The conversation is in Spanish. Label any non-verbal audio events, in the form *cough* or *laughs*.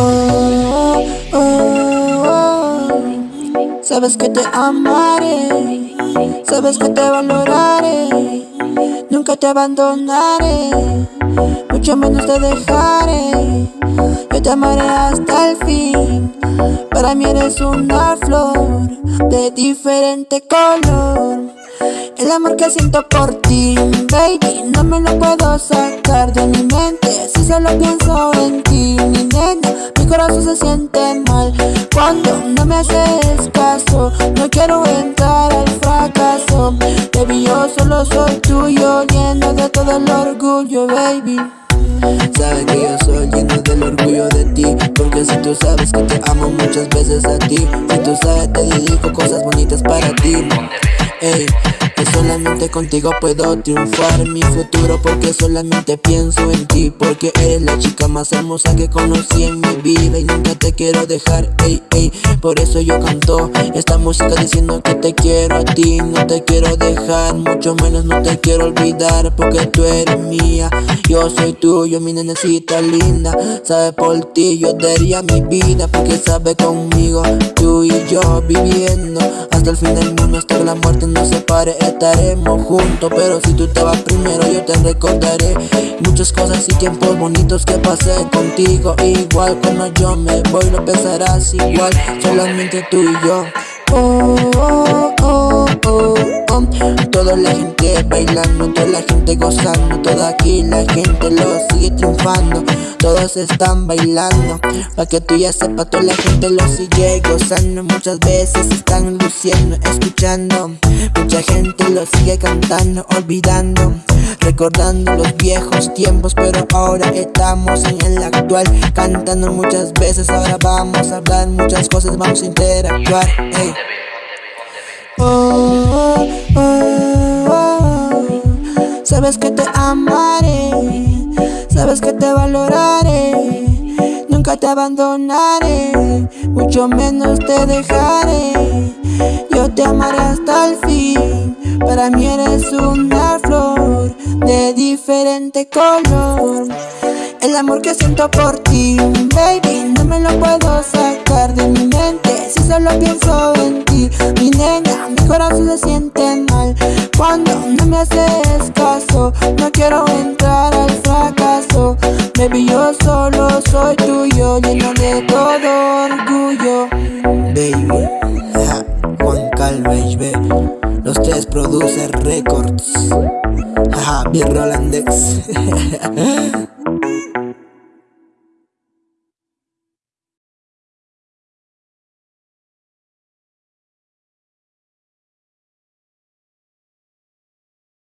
Oh. Sabes que te amaré, sabes que te valoraré, nunca te abandonaré, mucho menos te dejaré. Yo te amaré hasta el fin, para mí eres una flor de diferente color. El amor que siento por ti, baby, no me lo puedo sacar de mi mente. Si solo pienso en ti, mi nena, mi corazón se siente mal. Cuando no me haces caso, no quiero entrar al fracaso. Baby, yo solo soy tuyo, lleno de todo el orgullo, baby. Sabes que yo soy lleno del orgullo de ti Porque si tú sabes que te amo muchas veces a ti Si tú sabes te dedico cosas bonitas para ti. Ey, que solamente contigo puedo triunfar. Mi futuro Porque solamente pienso en ti. Porque eres la chica más hermosa que conocí en mi vida. Y nunca te quiero dejar, ey, ey. Por eso yo canto esta música diciendo que te quiero a ti. No te quiero dejar, mucho menos no te quiero olvidar. Porque tú eres mía, yo soy tuyo, mi nenecita linda. Sabe por ti, yo daría mi vida Porque sabe conmigo, tú y yo viviendo Hasta el fin del mundo, hasta que la muerte nos separe estaremos juntos. Pero si tú te vas primero yo te recordaré Muchas cosas y tiempos bonitos que pasé contigo. Igual cuando yo me voy lo pensarás igual. Solamente tú y yo. Oh, oh, oh, oh, Toda la gente bailando, toda la gente gozando. Toda aquí la gente lo sigue triunfando. Todos están bailando. Pa' que tú ya sepas, toda la gente lo sigue gozando. Muchas veces están luciendo, escuchando. Mucha gente lo sigue cantando, olvidando. Recordando los viejos tiempos Pero ahora estamos en el actual. Cantando muchas veces, ahora vamos a hablar muchas cosas Vamos a interactuar, oh, oh, Sabes que te amaré, sabes que te valoraré, nunca te abandonaré, mucho menos te dejaré. Yo te amaré hasta el fin, para mí eres una flor de diferente color. El amor que siento por ti, baby, no me lo puedo sacar de mi mente Si solo pienso en ti, mi nena, se siente mal Cuando no me haces caso, no quiero entrar al fracaso. Baby, yo solo soy tuyo, lleno de todo orgullo. Baby, Juan Calvez, los tres producer records, jaja, Rolandex *laughs*